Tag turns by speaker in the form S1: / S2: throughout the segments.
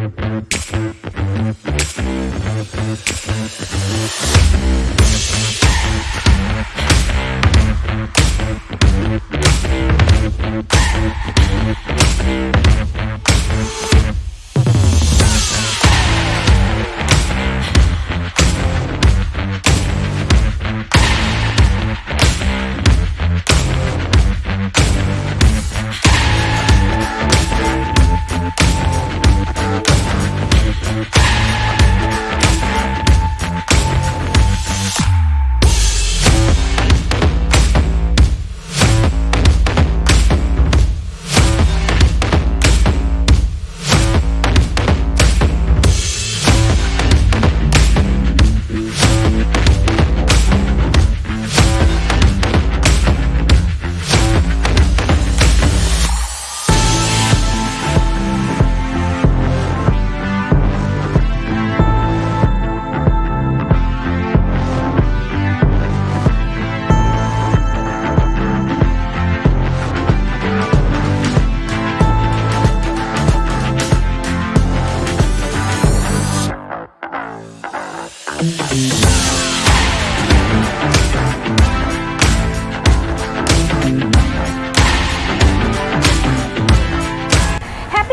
S1: We'll be right back.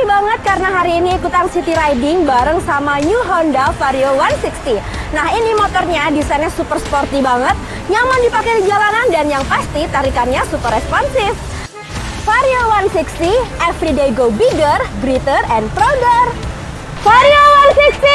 S1: Banget karena hari ini ikutan city riding bareng sama new Honda Vario 160. Nah ini motornya desainnya super sporty banget, nyaman dipakai di jalanan dan yang pasti tarikannya super responsif. Vario 160, everyday go bigger, greater, and prouder. Vario 160!